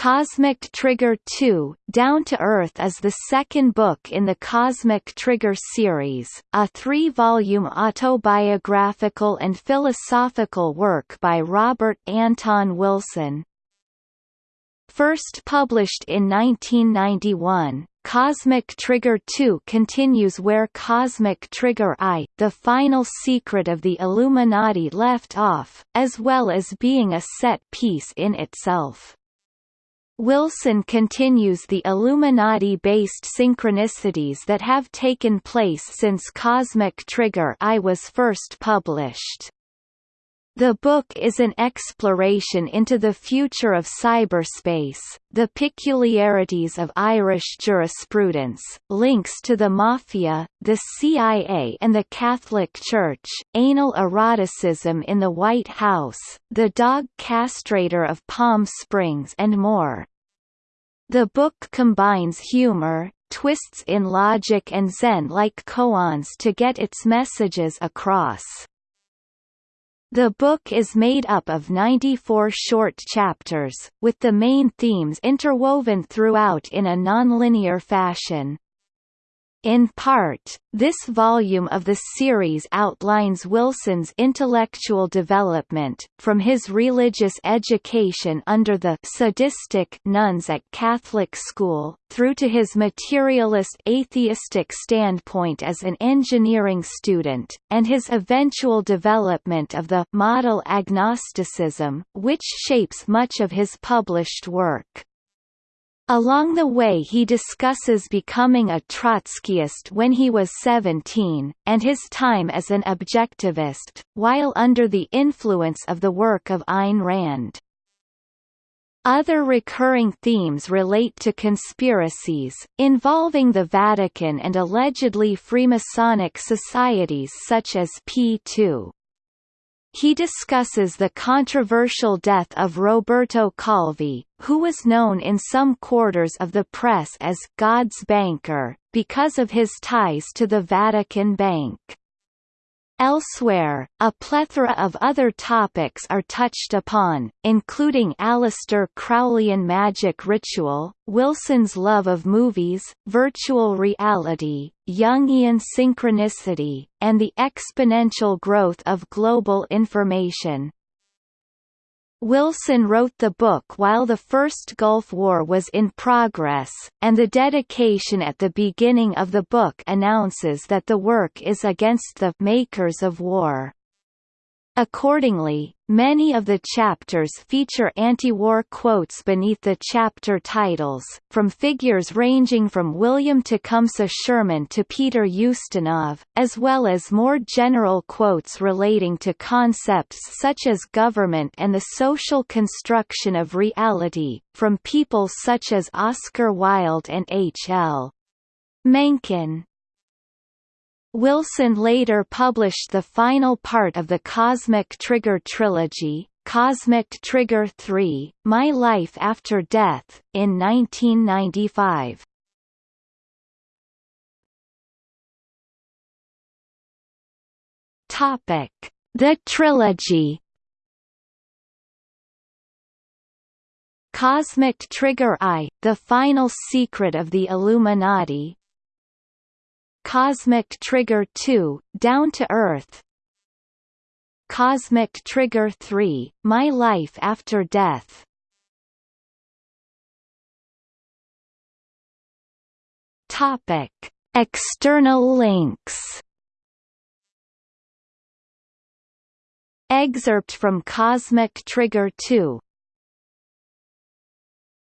Cosmic Trigger 2, Down to Earth is the second book in the Cosmic Trigger series, a three-volume autobiographical and philosophical work by Robert Anton Wilson. First published in 1991, Cosmic Trigger 2 continues where Cosmic Trigger I, the final secret of the Illuminati left off, as well as being a set piece in itself. Wilson continues the Illuminati-based synchronicities that have taken place since Cosmic Trigger I was first published. The book is an exploration into the future of cyberspace, the peculiarities of Irish jurisprudence, links to the Mafia, the CIA and the Catholic Church, anal eroticism in the White House, the dog castrator of Palm Springs and more. The book combines humor, twists in logic and zen-like koans to get its messages across. The book is made up of 94 short chapters, with the main themes interwoven throughout in a nonlinear fashion. In part, this volume of the series outlines Wilson's intellectual development, from his religious education under the sadistic nuns at Catholic school, through to his materialist atheistic standpoint as an engineering student, and his eventual development of the model agnosticism, which shapes much of his published work. Along the way he discusses becoming a Trotskyist when he was 17, and his time as an objectivist, while under the influence of the work of Ayn Rand. Other recurring themes relate to conspiracies, involving the Vatican and allegedly Freemasonic societies such as P2. He discusses the controversial death of Roberto Calvi, who was known in some quarters of the press as God's banker, because of his ties to the Vatican Bank. Elsewhere, a plethora of other topics are touched upon, including Aleister Crowleyan magic ritual, Wilson's love of movies, virtual reality, Jungian synchronicity, and the exponential growth of global information. Wilson wrote the book while the First Gulf War was in progress, and the dedication at the beginning of the book announces that the work is against the «makers of war». Accordingly, many of the chapters feature anti-war quotes beneath the chapter titles, from figures ranging from William Tecumseh Sherman to Peter Ustinov, as well as more general quotes relating to concepts such as government and the social construction of reality, from people such as Oscar Wilde and H. L. Mencken. Wilson later published the final part of the Cosmic Trigger trilogy, Cosmic Trigger 3, My Life After Death, in 1995. Topic: The trilogy. Cosmic Trigger I, The Final Secret of the Illuminati, Cosmic Trigger 2, Down to Earth. Cosmic Trigger 3, My Life After Death. Topic. External links. Excerpt from Cosmic Trigger 2